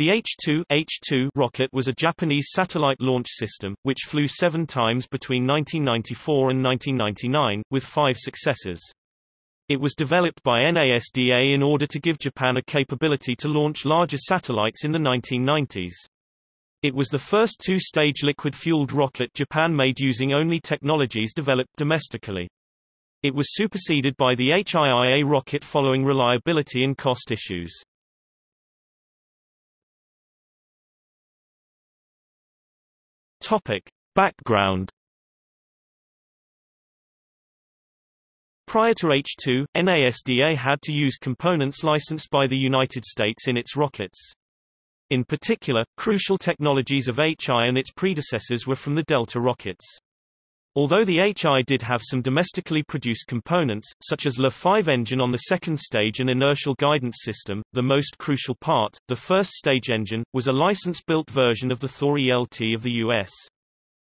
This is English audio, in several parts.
The H-2 H-2 rocket was a Japanese satellite launch system, which flew seven times between 1994 and 1999, with five successors. It was developed by NASDA in order to give Japan a capability to launch larger satellites in the 1990s. It was the first two-stage liquid-fueled rocket Japan made using only technologies developed domestically. It was superseded by the HIIA rocket following reliability and cost issues. Topic. Background Prior to H-2, NASDA had to use components licensed by the United States in its rockets. In particular, crucial technologies of HI and its predecessors were from the Delta rockets. Although the HI did have some domestically produced components, such as the LE-5 engine on the second stage and inertial guidance system, the most crucial part, the first stage engine, was a license-built version of the Thor ELT of the U.S.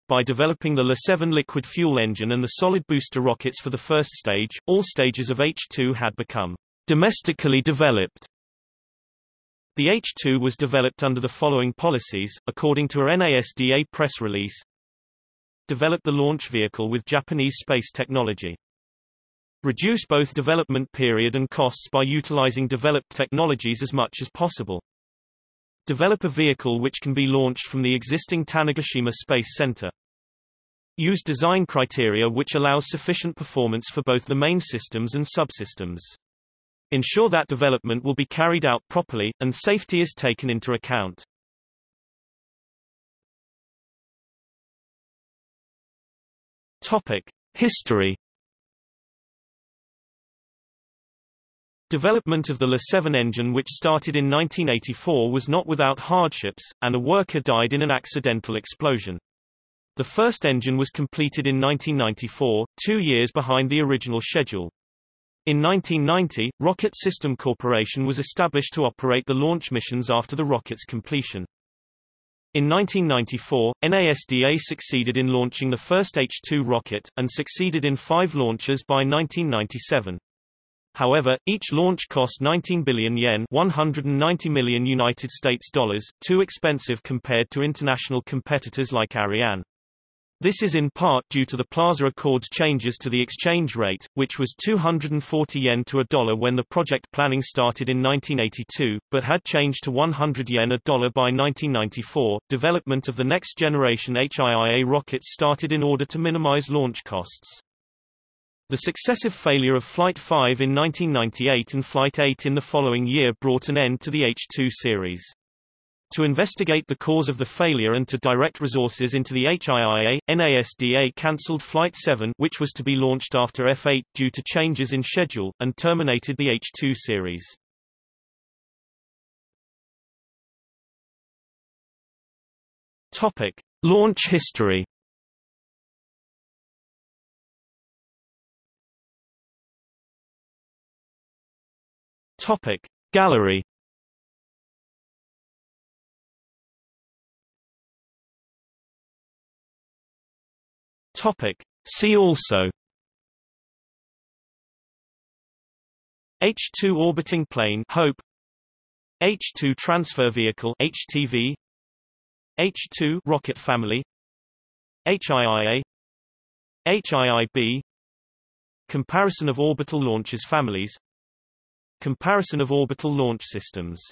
By developing the LE-7 liquid fuel engine and the solid booster rockets for the first stage, all stages of H-2 had become domestically developed. The H-2 was developed under the following policies, according to a NASDA press release. Develop the launch vehicle with Japanese space technology. Reduce both development period and costs by utilizing developed technologies as much as possible. Develop a vehicle which can be launched from the existing Tanegashima Space Center. Use design criteria which allows sufficient performance for both the main systems and subsystems. Ensure that development will be carried out properly, and safety is taken into account. Topic. History Development of the LE-7 engine which started in 1984 was not without hardships, and a worker died in an accidental explosion. The first engine was completed in 1994, two years behind the original schedule. In 1990, Rocket System Corporation was established to operate the launch missions after the rocket's completion. In 1994, NASDA succeeded in launching the first H-2 rocket, and succeeded in five launches by 1997. However, each launch cost 19 billion yen 190 million United States dollars, too expensive compared to international competitors like Ariane. This is in part due to the Plaza Accords changes to the exchange rate, which was 240 yen to a dollar when the project planning started in 1982, but had changed to 100 yen a dollar by 1994. Development of the next generation HIIA rockets started in order to minimize launch costs. The successive failure of Flight 5 in 1998 and Flight 8 in the following year brought an end to the H-2 series. To investigate the cause of the failure and to direct resources into the HIIA, NASDA cancelled Flight 7 which was to be launched after F8 due to changes in schedule, and terminated the H2 series. Topic. Launch history Topic. Gallery Topic. See also. H-2 orbiting plane Hope. H-2 transfer vehicle HTV H-2 rocket family. HIIA HIIB Comparison of orbital launches families. Comparison of orbital launch systems